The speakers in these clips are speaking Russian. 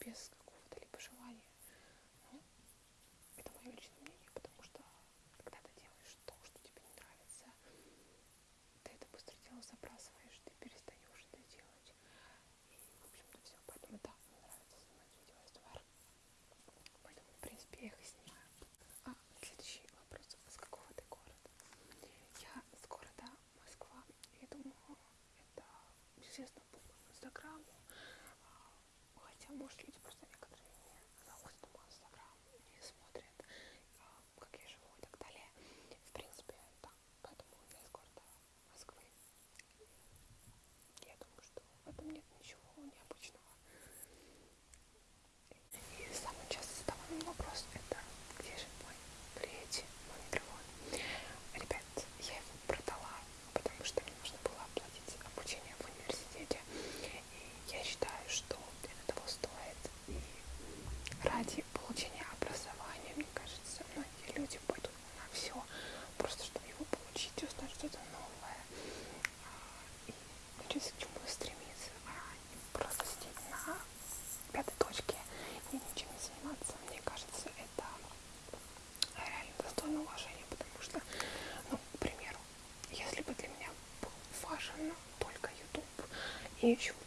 капец может ли huge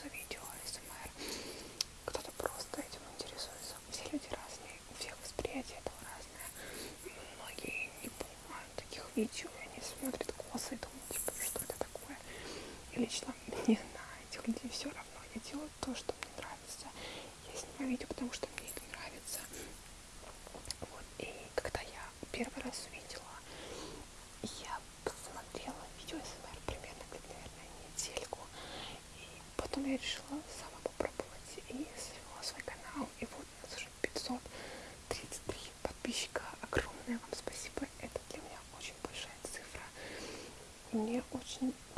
интересуется видео СМР, кто-то просто этим интересуется. Все люди разные, у всех восприятие этого разное. Многие не понимают таких видео patient.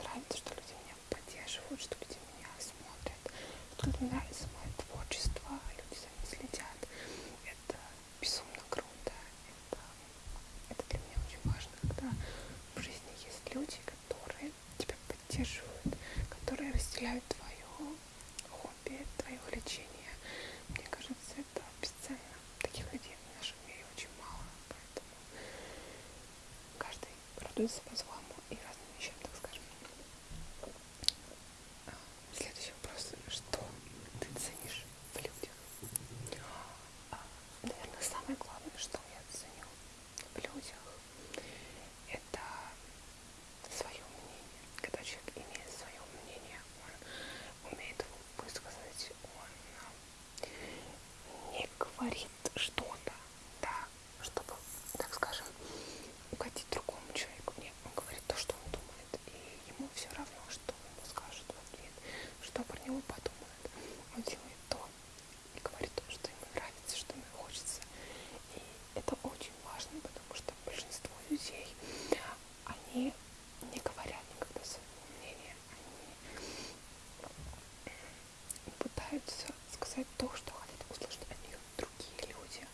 пытается сказать то, что хотят услышать от нее другие люди.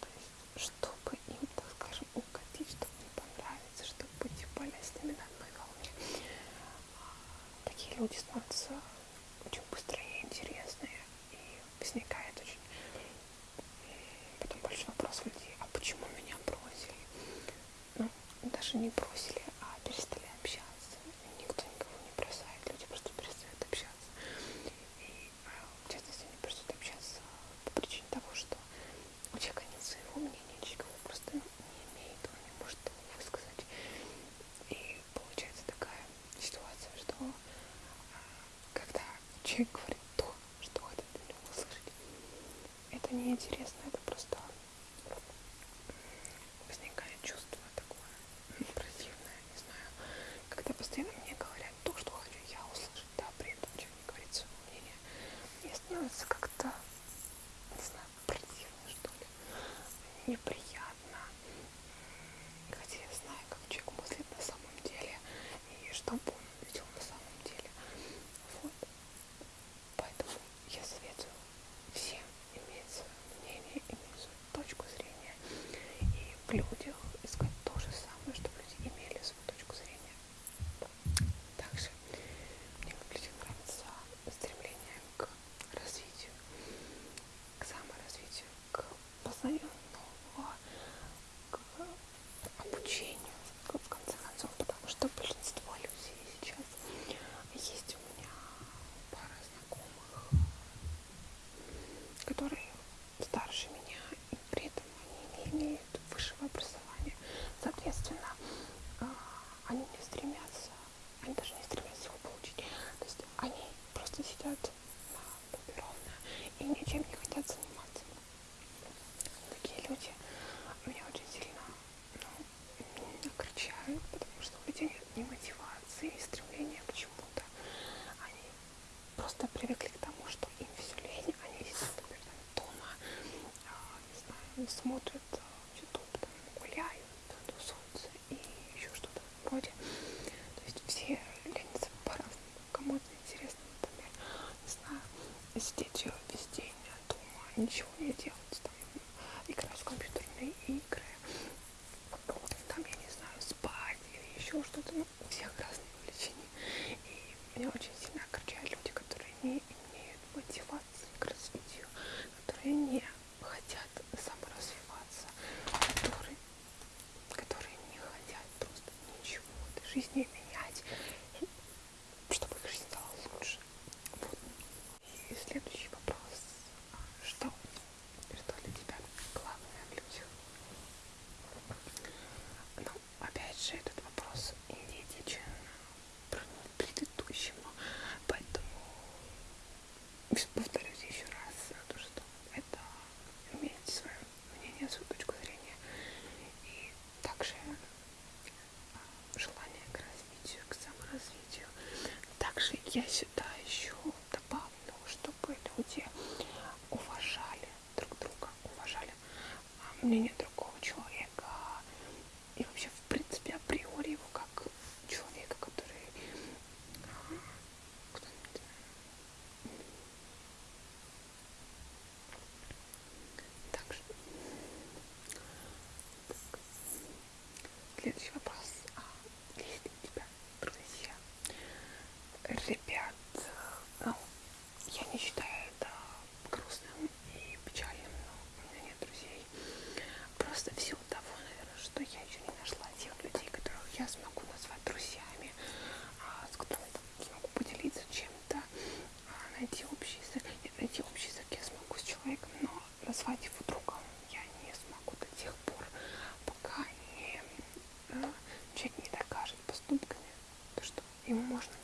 То есть, чтобы им, так скажем, угодить, чтобы им понравиться, чтобы быть более с ними на одной волне. Такие люди становятся человек говорит то, что хотят от меня услышать. Это неинтересно, это просто возникает чувство такое противное, не знаю. Когда постоянно мне говорят то, что хочу я услышать, да, при этом человек не говорит свое мнение. мне становится как-то, не знаю, противно, что ли, неприятно. Хотя я знаю, как человек мыслит на самом деле, и что будет. смотрят я сюда еще добавлю, чтобы люди уважали друг друга, уважали а, мнение другого человека. И вообще в принципе априори его как человека, который а, также Следующий вопрос. ему можно.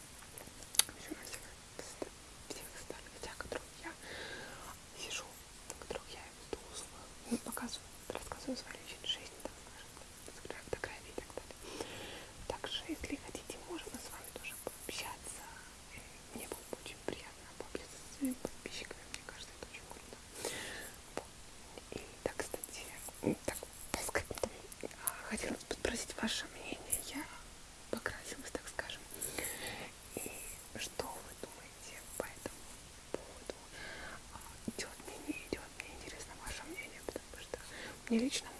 не лично.